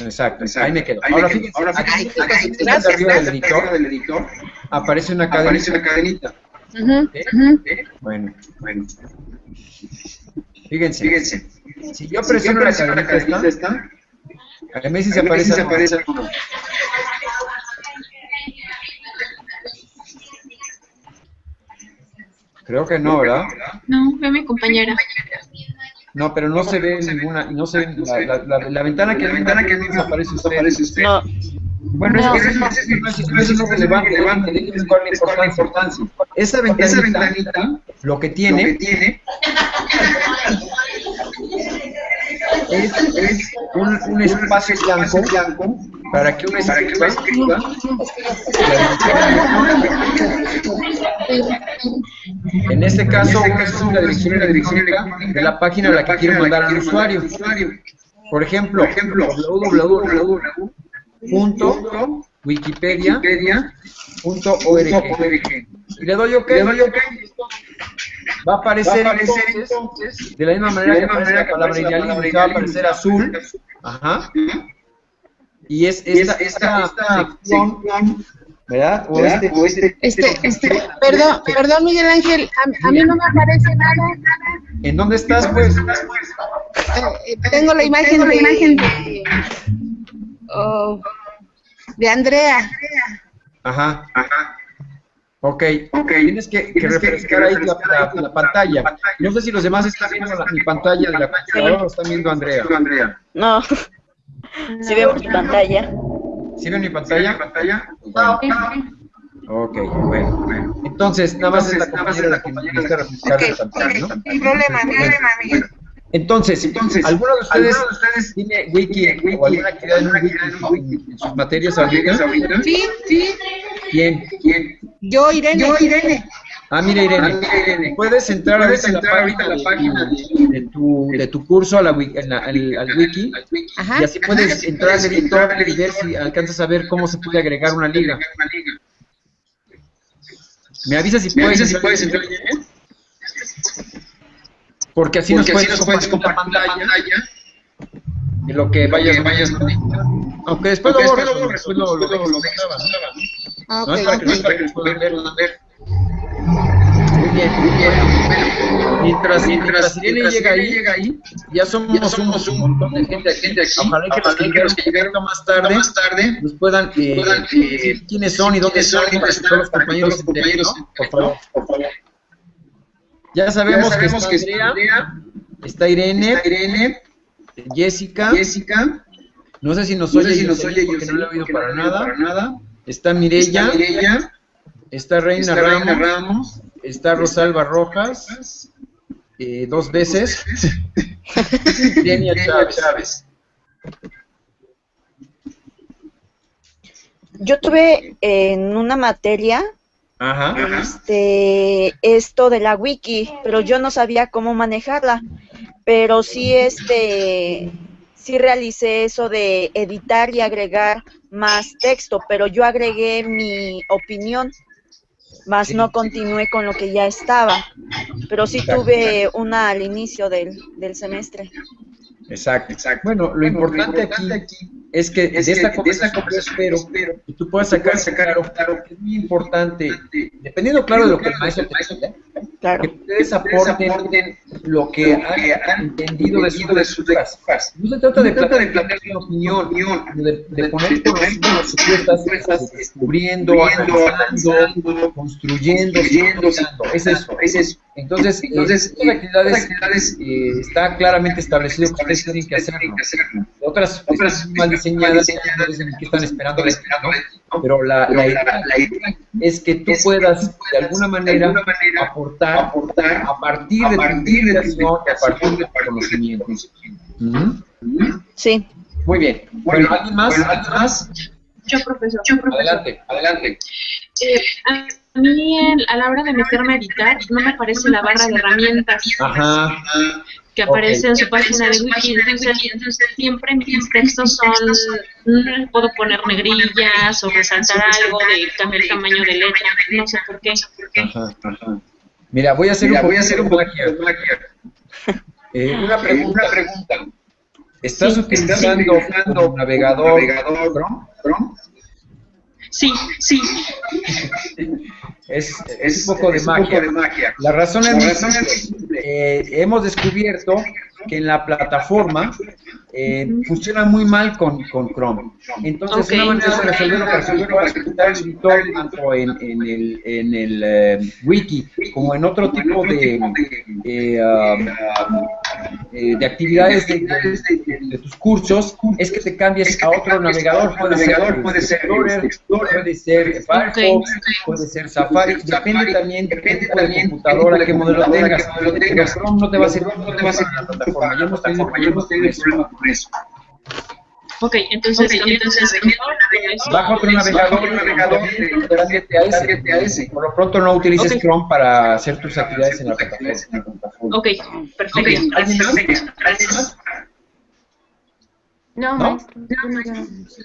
Exacto, ahí me quedo. Ahora fíjense, ahora aquí, aquí, arriba del editor, del editor, aparece una cadenita. Aparece una cadenita. Bueno, bueno. Fíjense, fíjense. Si yo presiono, la cadenita esta, a mí sí se aparece, se aparece alguno. Creo que no, ¿verdad? No, ve mi compañera. No, pero no se ve ninguna, no se ve, la, la, la, ventana que la ventana que no aparece usted. Aparece usted. No. Bueno, no, es, no, es, no, es, no es relevante, relevante, déjenme cuál es la importancia. Esa ventanita, esa ventanita, lo que tiene, lo que tiene es, es un, un, espacio blanco, blanco para que uno escriba, en este caso, uno escribe la dirección de la página a la que quiero mandar al usuario. Por ejemplo, www.wikipedia.org. Y le doy OK. Va a aparecer, entonces, de la misma manera que aparece la palabra idealismo, va a aparecer azul. Ajá. Y es esta, esta, esta sección, ¿verdad? O este, este, este, este, perdón, perdón Miguel Ángel, a, mí no me aparece nada. ¿En dónde estás, pues? Eh, tengo la imagen de, imagen de, oh, de Andrea. Ajá, ajá. Ok, okay. tienes que, que refrescar ahí la, la, la, pantalla. No sé si los demás están viendo la, mi pantalla de la computadora o están viendo a Andrea. No, sí vemos mi pantalla. ¿Sí ven mi pantalla? ¿Pantalla? Ah, ok, bueno, bueno. Entonces, nada más es la compañera la que necesita refrescar la pantalla, ¿no? Sin problema, sin problema, Miguel. Entonces, Entonces ¿alguno de ustedes, ¿alguno de ustedes tiene wiki, wiki o alguna actividad en, wiki, en, en sus materias ahorita? Sí, sí. ¿Quién? ¿Quién? Yo, Irene. Yo, Irene. Ah, mira, Irene. Ah, mira, Irene. Puedes entrar, ¿Puedes entrar ahorita a la página de, de, tu, de tu curso a la, en la, al, al, wiki Ajá. y así puedes Ajá. entrar al editor y ver si alcanzas a ver cómo se puede agregar una liga. ¿Me avisas si puedes, si puedes entrar? Porque así Porque nos puedes, nos puedes compartir la pantalla de lo que vayas, vayas Aunque después, lo borres, después lo, lo, lo, lo Ah, no es para que, puedan ver. Muy bien, muy bien. Mientras, mientras Irene llega ahí, llega ahí, ya somos, ya somos un montón de gente, gente aquí. Ojalá que, los que, que llegaron más tarde, más tarde nos puedan, eh, eh, quiénes son y dónde son, para que todos los compañeros se enteren, ¿no? Por favor, por favor. Ya sabemos, ya sabemos que, está, que Andrea, está Irene, está Irene, Jessica, Jessica, no sé si nos no oye, si nos oye, porque no lo he oído para, nada. para nada. Está Mirella, está, Mireya, está Reina, está Ramos, Reina Ramos, está Rosalba Rojas, eh, dos veces, Denia Chávez. Chávez. Yo tuve en una materia Ajá. Este, esto de la wiki, pero yo no sabía cómo manejarla. Pero sí, este, sí realicé eso de editar y agregar más texto, pero yo agregué mi opinión, más no continué con lo que ya estaba. Pero sí tuve una al inicio del, del semestre. Exacto, exacto. Bueno, lo, importante, aquí es que de esta conversación yo espero que tú puedas sacar, sacar claro, que es muy importante, dependiendo claro de lo que el maestro te que ustedes aporten lo que han entendido de sus lecturas. No se trata de plantear una opinión, de, de poner conocimientos supuestas, descubriendo, analizando, construyendo, es eso, es eso. Entonces, Entonces eh, estas actividades, eh, está claramente establecido que ustedes tienen que hacerlo. Otras, otras mal diseñadas, que están esperando, esperando pero la, la, idea, es que tú puedas de alguna manera aportar, a partir de tu a partir de tu conocimiento. Sí. Muy bien. Bueno, ¿alguien más? ¿Alguien más? Yo, profesor. Yo, profesor. Adelante, adelante. Eh, a mí, a la hora de meterme a editar, no me aparece la barra de herramientas. Ajá que aparece en su página de wiki. Entonces, siempre mis textos son, no puedo poner negrillas o resaltar algo, de cambiar el tamaño de letra, no sé por qué. Ajá, ajá. Mira, voy a hacer un, voy a hacer un eh, una pregunta. Una pregunta. ¿Estás utilizando un navegador, navegador Chrome? Sí, sí. Es, es, un poco de magia. La razón es, que eh, hemos descubierto que en la plataforma eh, funciona muy mal con, con Chrome. Entonces, una manera de resolverlo para resolverlo para ejecutar el editor tanto en, en el, en el eh, wiki como en otro tipo de, eh, um, eh, de actividades de, de, tus cursos, es que te cambies a otro navegador. Puede ser, puede ser Explorer, puede ser Firefox, puede ser Safari. Depende también de qué tipo de computadora, qué modelo tengas. Pero Chrome no te va a servir, no te va a servir la plataforma. Ya hemos tenido problemas con eso. Ok, entonces, okay, entonces baja otro navegador, navegador a ese. Por lo pronto no utilices okay. Chrome para hacer tus actividades en la plataforma. Ok, perfecto. No, ¿No?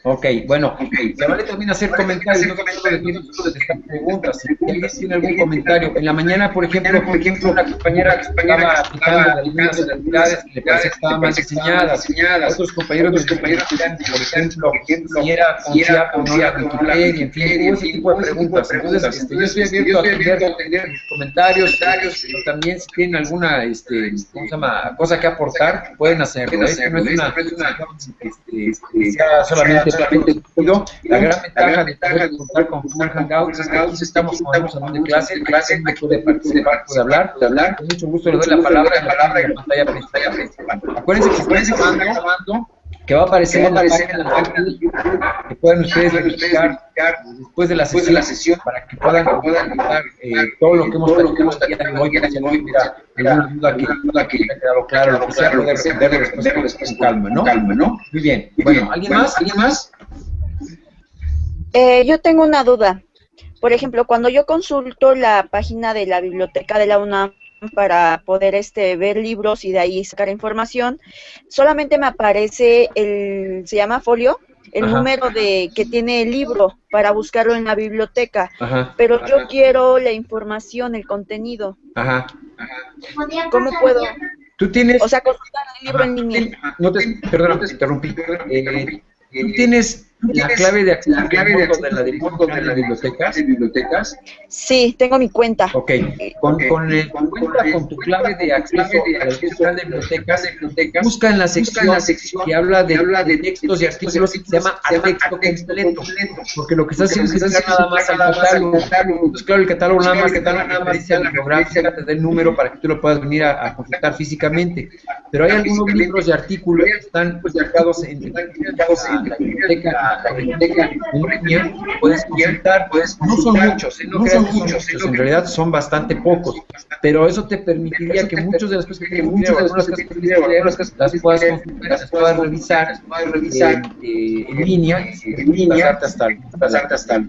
Ok, bueno, se vale también hacer comentarios, no de contestar preguntas. Si alguien tiene algún comentario, en la mañana, por ejemplo, por ejemplo una compañera que estaba aplicando algunas actividades que le parece que estaban mal diseñadas, otros compañeros, los compañeros por ejemplo, si era confiar o no era Wikipedia, en fin, ese tipo de preguntas. Entonces, este, yo estoy abierto a atender comentarios, pero también si tienen alguna, este, ¿cómo se llama?, cosa que aportar, pueden hacerlo. Esto no es una este, este, sea solamente, solamente La gran ventaja, de poder contar con Google Hangouts es que aquí estamos con un salón de clase, clase me puede participar, puede hablar, puede hablar. Con mucho gusto le doy la palabra la palabra en la pantalla principal. Acuérdense que estoy grabando que va a aparecer, en, la página, que pueden ustedes verificar después de la sesión, de la sesión para que puedan, puedan eh, todo lo que hemos platicado hoy, que no hubiera alguna duda que, duda que haya quedado claro, lo que sea, poder responderlo después, con calma, ¿no? calma, ¿no? Muy bien. Bueno, ¿alguien más? ¿Alguien más? Eh, yo tengo una duda. Por ejemplo, cuando yo consulto la página de la biblioteca de la UNAM, para poder este, ver libros y de ahí sacar información. Solamente me aparece el, se llama folio, el número de que tiene el libro para buscarlo en la biblioteca. Pero yo quiero la información, el contenido. Ajá. ¿Cómo puedo? Tú tienes... O sea, consultar el libro en línea. No te, perdón, te interrumpí. Eh, tú tienes la clave de acceso, la clave de, acceso de, la de, de las bibliotecas, bibliotecas. Sí, tengo mi cuenta. Ok, con, okay. con, el, con, cuenta, con tu clave de acceso a la central de bibliotecas, bibliotecas, busca en la sección, la sección que habla de, habla de textos y artículos y se llama texto completo, porque lo que estás haciendo es que nada más al catálogo. Entonces, claro, el catálogo nada más, catálogo nada más dice la bibliográfica, te da el número para que tú lo puedas venir a, a consultar físicamente. Pero hay algunos libros y artículos que están pues, marcados en la biblioteca la biblioteca en puedes consultar, puedes no son muchos, no, son muchos, en realidad son bastante pocos, pero eso te permitiría que muchas de las cosas que tienes algunas cosas que las puedas consultar, las puedas revisar, revisar eh, en línea, en línea hasta, hasta,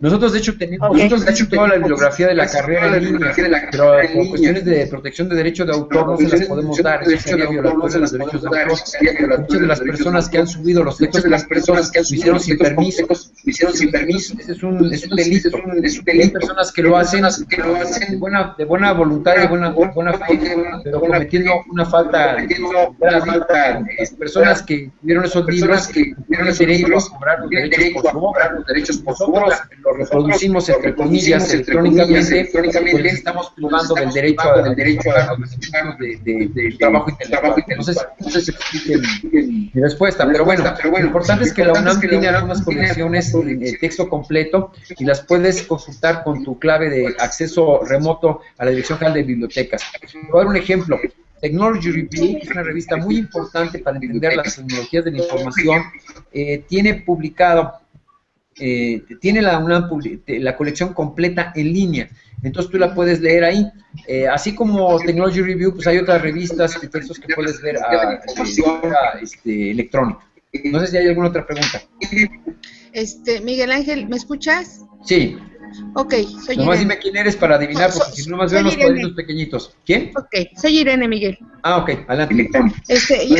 nosotros de hecho tenemos nosotros de hecho toda la bibliografía de la carrera en línea, pero por cuestiones de protección de derecho de autor no se las podemos dar, sería violatorio de los derechos de autor. Muchas de las personas que han subido los textos de las personas que han lo hicieron sin permiso, lo hicieron sin permiso. Ese es un, es un delito. Es un delito. Hay personas que lo hacen, que lo hacen de buena, de buena voluntad de buena, buena fe, pero cometiendo una falta, una falta personas que vieron esos libros que el derecho a cobrar los derechos por su obra, los derechos por su obra, los reproducimos entre comillas electrónicamente, pues estamos privando del derecho a, del derecho a de, de, de, trabajo intelectual. Entonces, mi, mi respuesta, pero bueno, lo importante es que la UNAM tiene algunas colecciones de texto completo y las puedes consultar con tu clave de acceso remoto a la Dirección General de Bibliotecas. Voy a dar un ejemplo. Technology Review, es una revista muy importante para entender las tecnologías de la información, eh, tiene publicado, eh, tiene la, una, la colección completa en línea, entonces tú la puedes leer ahí. Eh, así como Technology Review, pues hay otras revistas y textos que puedes ver a, a, a este, electrónica. No sé si hay alguna otra pregunta. Este, Miguel Ángel, ¿me escuchas? Sí. Ok, soy Nomás dime quién eres para adivinar, porque si no más veo los cuadritos pequeñitos. ¿Quién? Ok, soy Irene Miguel. Ah, ok, adelante. Este, yo,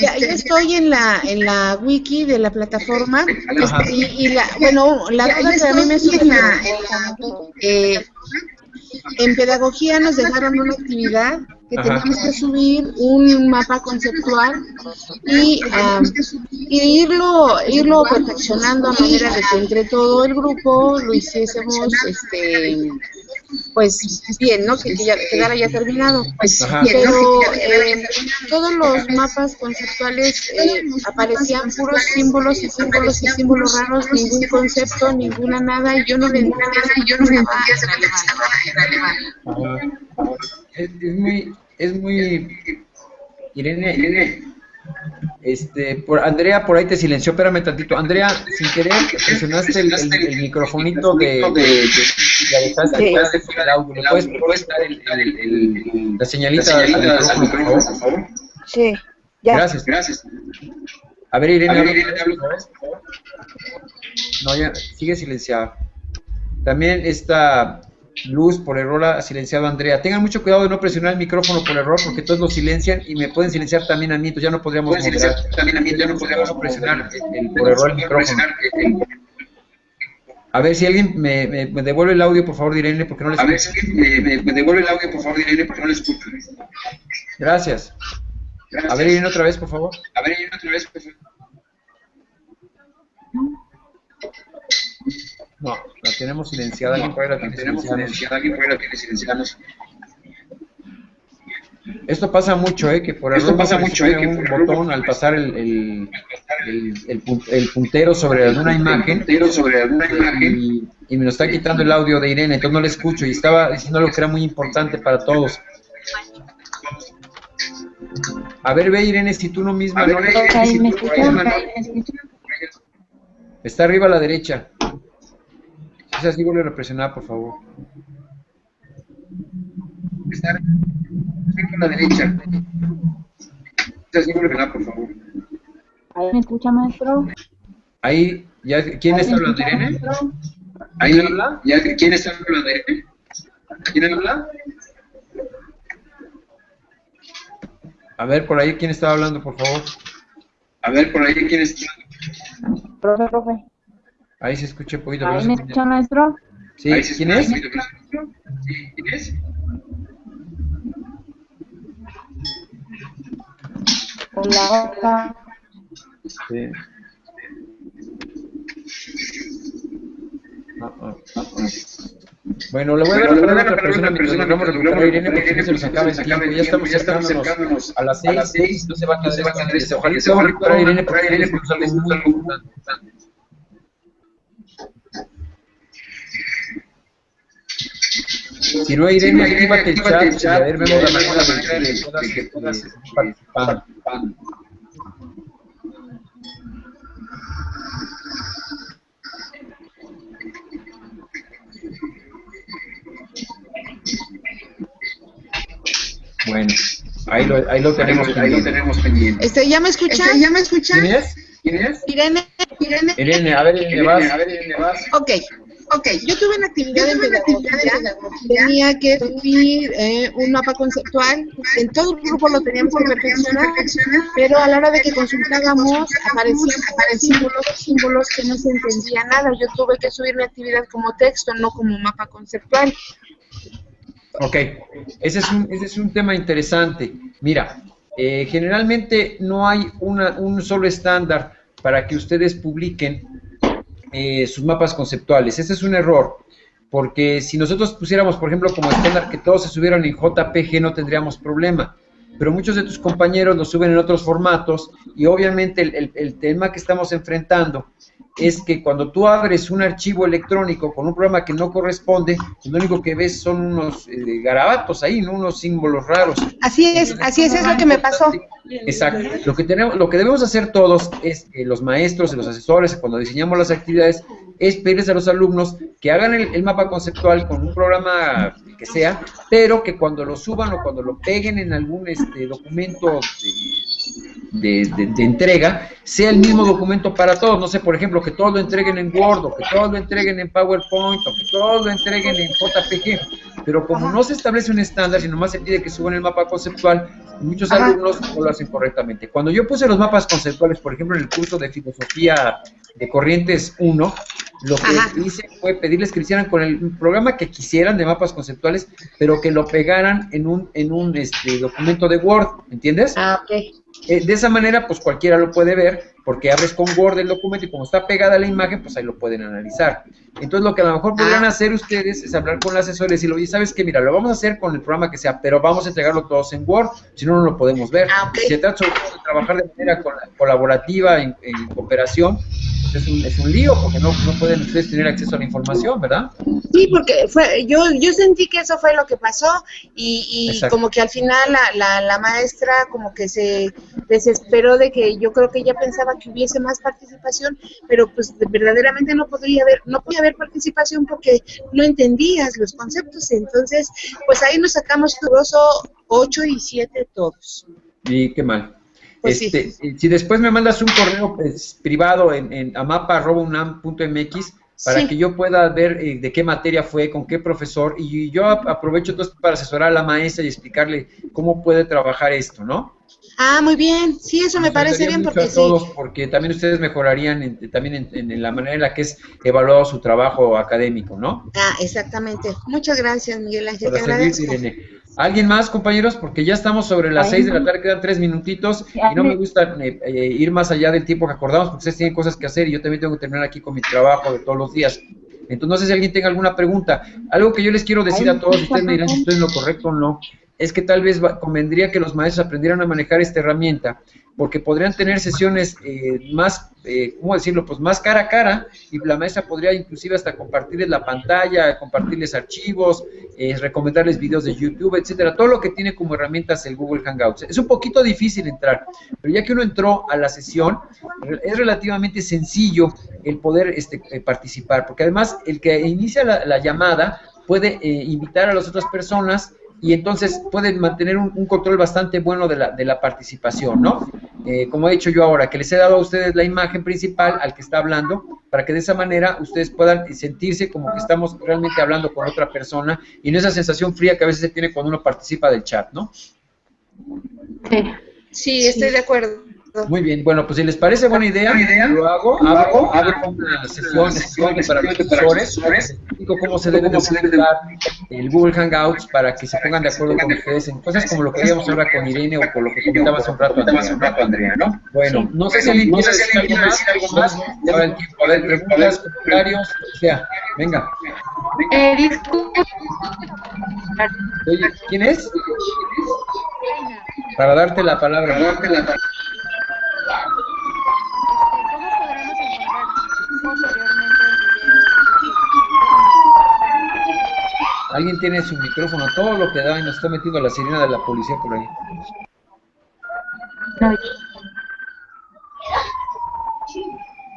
ya, yo estoy en la, en la wiki de la plataforma, este, y, y, la, bueno, la duda que a mí me surge, eh, en pedagogía nos dejaron una actividad que teníamos que subir un mapa conceptual y, um, y, irlo irlo perfeccionando a manera de que entre todo el grupo lo hiciésemos este pues bien, ¿no? Que, ya quedara ya terminado. Pues, pero eh, todos los mapas conceptuales eh, aparecían puros símbolos y símbolos y símbolos raros, ningún concepto, ninguna nada, y yo no le entendía, yo no le entendía Es, es muy, es muy, Irene, Irene, este, por, Andrea por ahí te silenció, espérame tantito. Andrea, sin querer, presionaste el, el, el microfonito de, de, de, de el audio. ¿Le puedes, puedes dar el, el, la señalita del micrófono, por favor? Sí, ya. Gracias, gracias. A ver, Irene, A ver, Irene. No, ya, sigue silenciado. También está Luz, por error ha silenciado a Andrea. Tengan mucho cuidado de no presionar el micrófono por error, porque todos lo silencian y me pueden silenciar también a mí, entonces ya no podríamos moderar. También a mí, ya no podríamos presionar el, por error el micrófono. A ver si alguien me, me, me, devuelve el audio, por favor, Irene, porque no les escucho. A ver si alguien me, me, devuelve el audio, por favor, Irene, porque no les escucho. Gracias. Gracias. A ver, Irene, otra vez, por favor. A ver, Irene, otra vez, por favor. No, tenemos silenciada. Alguien por ahí la tenemos silenciada. Alguien por ahí la tiene silenciada. Esto pasa mucho, ¿eh? Que por error pasa mucho, ¿eh? Que un botón al pasar el, el, el, el, el puntero sobre alguna imagen, sobre alguna imagen y, y, me lo está quitando el audio de Irene, entonces no le escucho y estaba diciendo algo que era muy importante para todos. A ver, ve Irene, si tú no misma... Ver, no ve, si me Está arriba a la derecha. Es así, vuelve a presionar, por favor. Está a la derecha. Es así, vuelve a presionar, por favor. ¿Ahí me escucha, maestro? Ahí, ya, ¿quién está hablando, Irene? ¿Ahí habla? ¿Ya, ¿Quién está hablando, Irene? ¿Quién habla? A ver, por ahí, ¿quién estaba hablando, por favor? A ver, por ahí, ¿quién está hablando? Profe, profe. Ahí se escucha un poquito. ¿Ahí me escucha, maestro? Sí, ¿quién es? Sí, ¿quién es? Hola, hola. Sí. Ah, ah, ah, bueno, le voy a dar la palabra a otra persona mientras logramos recuperar a Irene porque no se nos acaba el tiempo. Ya estamos acercándonos a las seis, no se va a quedar este. Ojalá se va a recuperar a Irene porque es algo muy importante. Si no, Irene, actívate el chat y a ver, vemos la manera de que puedas participar. Bueno, ahí lo, ahí lo tenemos ahí lo tenemos pendiente. Este, ¿Ya me escuchan? Este, ¿Ya me escuchan? ¿Quién es? ¿Quién es? Irene, Irene. Irene, a ver, Irene, vas. A ver, Irene, vas. Ok. Ok, yo tuve una actividad en pedagogía, tenía que escribir eh, un mapa conceptual, en todo el grupo lo tenían por perfeccionar, pero a la hora de que consultábamos aparecían, símbolos, símbolos que no se entendía nada, yo tuve que subir mi actividad como texto, no como mapa conceptual. Ok, ese es un, ese es un tema interesante. Mira, eh, generalmente no hay una, un solo estándar para que ustedes publiquen eh, sus mapas conceptuales. Ese es un error, porque si nosotros pusiéramos, por ejemplo, como estándar que todos se subieran en JPG, no tendríamos problema. Pero muchos de tus compañeros lo suben en otros formatos y obviamente el, el tema que estamos enfrentando es que cuando tú abres un archivo electrónico con un programa que no corresponde, pues lo único que ves son unos eh, garabatos ahí, ¿no? unos símbolos raros. Así es, así es, es lo que me pasó. Exacto. Lo que tenemos, lo que debemos hacer todos es los maestros, los asesores, cuando diseñamos las actividades, es pedirles a los alumnos que hagan el, mapa conceptual con un programa que sea, pero que cuando lo suban o cuando lo peguen en algún este, documento de, de, entrega, sea el mismo documento para todos. No sé, por ejemplo, que todos lo entreguen en Word, o que todos lo entreguen en PowerPoint, o que todos lo entreguen en JPG. Pero como no se establece un estándar, sino más se pide que suban el mapa conceptual, muchos alumnos no lo hacen correctamente. Cuando yo puse los mapas conceptuales, por ejemplo, en el curso de filosofía de Corrientes 1, lo que hice fue pedirles que lo hicieran con el programa que quisieran de mapas conceptuales, pero que lo pegaran en un, en un este, documento de Word, ¿entiendes? Ah, ok. Eh, de esa manera, pues cualquiera lo puede ver, porque abres con Word el documento y como está pegada la imagen, pues ahí lo pueden analizar. Entonces, lo que a lo mejor podrían ah. hacer ustedes es hablar con los asesores y decirle, oye, ¿sabes qué? Mira, lo vamos a hacer con el programa que sea, pero vamos a entregarlo todos en Word, si no, no lo podemos ver. Ah, Si se trata de trabajar de manera colaborativa, en cooperación, es un, es un lío porque no, no, pueden ustedes tener acceso a la información, ¿verdad? Sí, porque fue, yo, yo sentí que eso fue lo que pasó y, y como que al final la, la, la, maestra como que se desesperó de que yo creo que ella pensaba que hubiese más participación, pero pues verdaderamente no podría haber, no podía haber participación porque no entendías los conceptos, entonces pues ahí nos sacamos curioso 8 y 7 todos. Y qué mal. Pues este, Si después me mandas un correo pues, privado en, en amapa.unam.mx para que yo pueda ver eh, de qué materia fue, con qué profesor, y yo aprovecho entonces para asesorar a la maestra y explicarle cómo puede trabajar esto, ¿no? Ah, muy bien, sí, eso me parece bien porque a todos, porque también ustedes mejorarían también en, la manera en la que es evaluado su trabajo académico, ¿no? Ah, exactamente. Muchas gracias, Miguel Ángel. Te agradezco. ¿Alguien más, compañeros? Porque ya estamos sobre las seis de la tarde, quedan tres minutitos y no me gusta eh, eh, ir más allá del tiempo que acordamos porque ustedes tienen cosas que hacer y yo también tengo que terminar aquí con mi trabajo de todos los días. Entonces, no sé si alguien tenga alguna pregunta. Algo que yo les quiero decir a todos, ustedes me dirán si estoy en lo correcto o no, es que tal vez convendría que los maestros aprendieran a manejar esta herramienta porque podrían tener sesiones eh, más, eh, ¿cómo decirlo? Pues más cara a cara y la maestra podría inclusive hasta compartirles la pantalla, compartirles archivos, eh, recomendarles videos de YouTube, etcétera, todo lo que tiene como herramientas el Google Hangouts. Es un poquito difícil entrar, pero ya que uno entró a la sesión, es relativamente sencillo el poder este, participar, porque además el que inicia la, la llamada puede invitar a las otras personas y entonces pueden mantener un, control bastante bueno de la, de la participación, ¿no? Eh, como he dicho yo ahora, que les he dado a ustedes la imagen principal al que está hablando, para que de esa manera ustedes puedan sentirse como que estamos realmente hablando con otra persona y no esa sensación fría que a veces se tiene cuando uno participa del chat, ¿no? Sí, sí estoy de acuerdo. Muy bien, bueno, pues si les parece buena idea, lo hago, hago, hago una sesión, sesión para los profesores, explico cómo se debe utilizar el Google Hangouts para que se pongan de acuerdo con ustedes en cosas como lo que veíamos ahora con Irene o con lo que comentaba hace un rato Andrea, ¿no? Bueno, no sé si alguien quiere decir algo más, ya el tiempo, a ver, preguntas, comentarios, o sea, venga. Eh, disculpe. Oye, ¿quién es? Para darte la palabra. Para darte la palabra. Alguien tiene su micrófono, todo lo que da y nos está metiendo la sirena de la policía por ahí.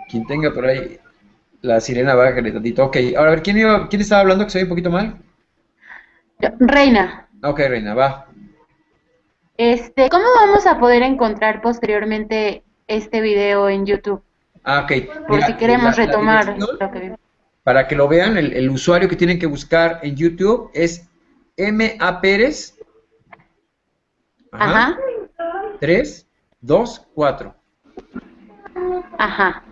Quien tenga por ahí la sirena, bájale tantito. Ok, ahora a ver, ¿quién, iba, ¿quién estaba hablando que se ve un poquito mal? Reina. Ok, Reina, va. Este, ¿cómo vamos a poder encontrar posteriormente este video en YouTube? Ah, ok. Por si queremos retomar lo que para que lo vean, el, usuario que tienen que buscar en YouTube es MA Pérez. Ajá. 3, 2, 4. Ajá.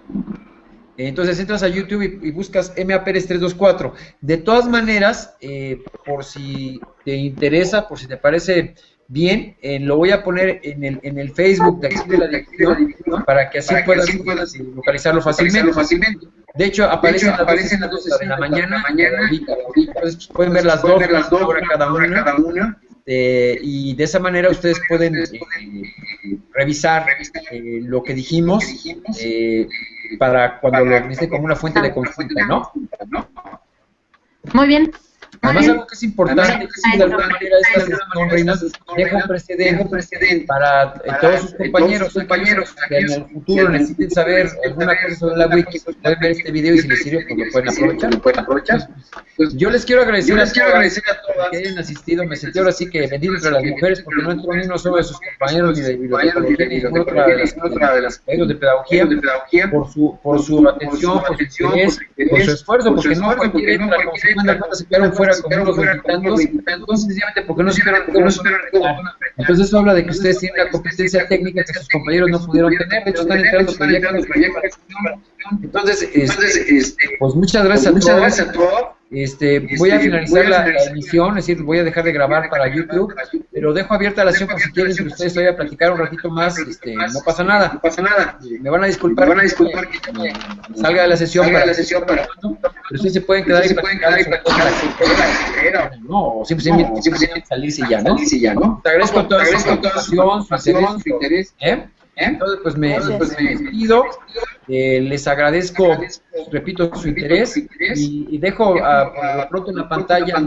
Entonces entras a YouTube y, buscas MA Pérez 324. De todas maneras, eh, por si te interesa, por si te parece bien, eh, lo voy a poner en el, en el Facebook de aquí de la dirección para que así puedas, localizarlo fácilmente. De hecho, aparecen, aparecen las 12 de la mañana, mañana Entonces, pueden ver las dos, las dos cada una. Cada una. Eh, y de esa manera ustedes pueden eh, revisar eh, lo que dijimos para cuando lo utilicen como una fuente de consulta, ¿no? Muy bien. Además, algo que es importante es que de alguna manera esta sesión, Reinas, deja un precedente, para eh, todos sus compañeros, compañeros que en el futuro necesiten saber alguna cosa sobre la wiki, pueden ver este video y si les sirve, pues lo pueden aprovechar. Pues, yo les quiero agradecer a todos que hayan asistido. Me sentí ahora sí que bendito entre las mujeres porque no entró ni uno solo de sus compañeros ni de bibliotecología ni de otra de las, las de pedagogía por su, por su atención, por su interés, por su esfuerzo, porque no cualquiera entra como se cuenta se quedaron fuera con unos veintitantos, sencillamente porque no no supieron Entonces eso habla de que ustedes tienen la competencia técnica que sus compañeros no pudieron tener, de hecho están entrando proyectos. Entonces, este, pues muchas gracias a todos. Este, voy a finalizar la, emisión, es decir, voy a dejar de grabar para YouTube, pero dejo abierta la sesión por si quieren que ustedes vayan a platicar un ratito más, este, no pasa nada. No pasa nada. Me van a disculpar. Me van a disculpar que salga de la sesión para la sesión para pero ustedes se pueden quedar y platicar no, simplemente, simplemente salirse ya, ¿no? Salirse ya, ¿no? Te agradezco toda su interés, ¿eh? Entonces, pues me, pues, me despido, eh, les agradezco, repito, su interés y, dejo a, por lo pronto en la pantalla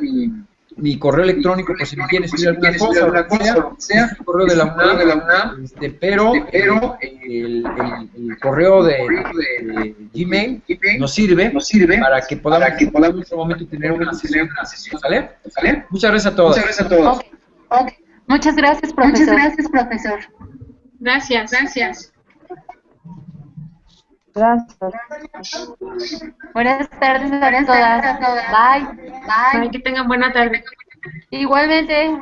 mi, mi correo electrónico por si me quieren escribir alguna cosa, o sea, sea, el correo de la UNAM, de la UNAM este, pero, pero el, el, correo de, de, Gmail nos sirve, nos sirve para que podamos, para que podamos en otro momento tener una sesión, una sesión ¿sale? ¿sale? Muchas gracias a todos. Muchas gracias a todos. Okay. Okay. Muchas gracias, profesor. Muchas gracias, profesor. Gracias, gracias. Gracias. Buenas tardes a todas. Bye. Bye. Que tengan buena tarde. Igualmente.